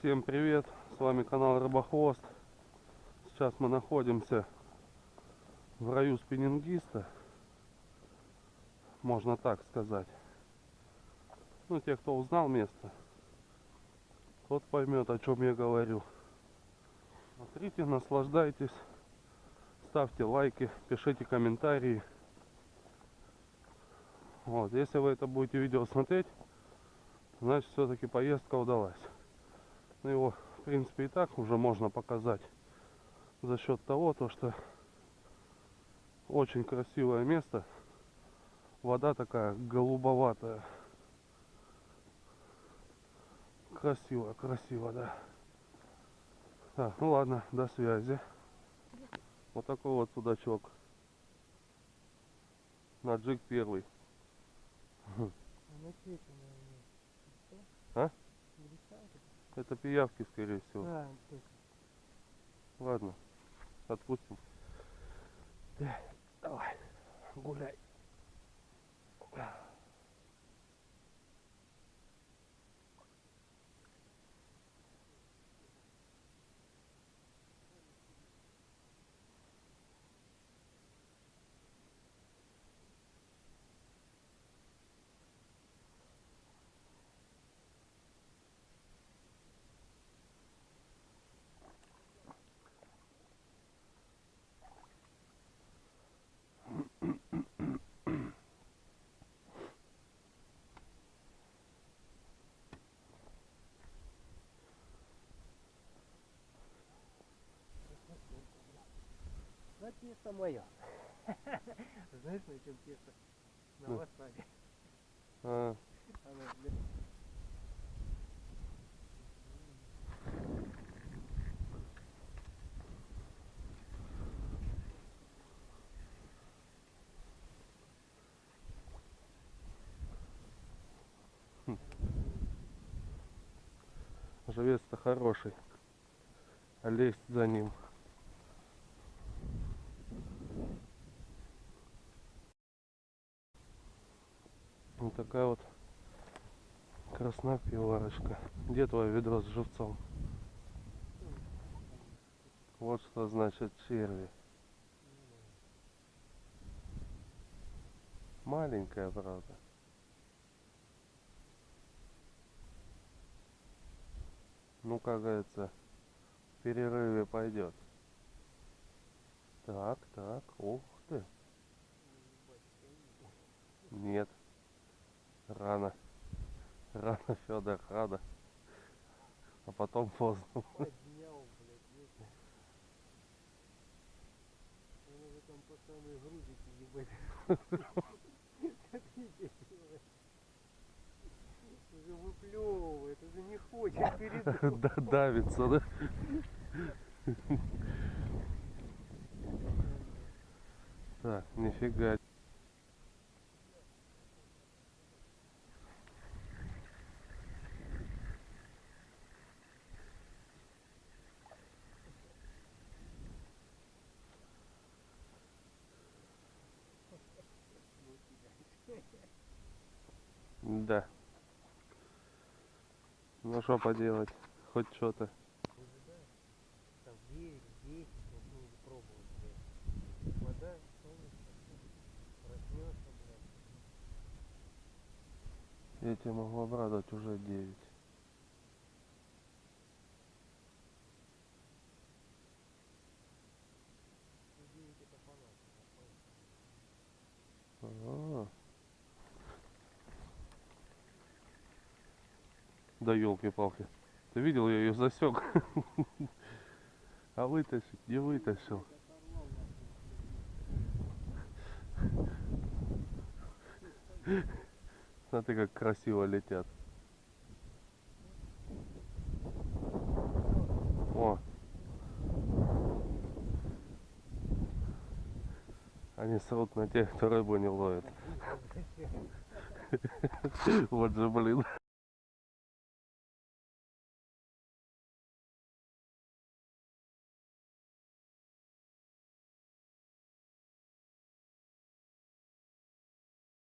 Всем привет, с вами канал Рыбохвост. Сейчас мы находимся в раю спиннингиста, можно так сказать. Ну, те, кто узнал место, тот поймет, о чем я говорю. Смотрите, наслаждайтесь, ставьте лайки, пишите комментарии. Вот, если вы это будете видео смотреть, значит все-таки поездка удалась. Ну, его, в принципе, и так уже можно показать за счет того, то, что очень красивое место. Вода такая голубоватая. Красиво, красиво, да. Так, ну ладно, до связи. Вот такой вот судачок. На джиг первый. А на что это, наверное? Что? А? Греха? Это пиявки, скорее всего. А, точно. Ладно, отпустим. Давай, гуляй. Тесто мое. Знаешь, на чем тесто? На Ну. васаби. А, Оно, бля, живец-то хороший. А лезть за ним. Вот такая вот краснопиварочка. Где твое ведро с живцом? Вот что значит черви. Маленькая, правда. Ну, как говорится, в перерыве пойдет. Так, так, ух ты. Нет. Рано. Рано, Федор, рано. А потом поздно. поднял, блядь, ёпта. Он уже там по самые грузики ебать. Как. Уже выплевывает, уже не хочет передумать. Да, давится, да? Так, нифига. Да. Ну что поделать, хоть что-то. Там 9, 10, вот мы уже пробовали, блядь. Вода, солнышко, проснется, блядь. Я тебя могу обрадовать уже 9. Ну, 9 это фанат. А. Да елки-палки. Ты видел, я ее засек. А вытащить не вытащил. Смотри, как красиво летят. О. Они срут на тех, кто рыбу не ловит. Вот же, блин.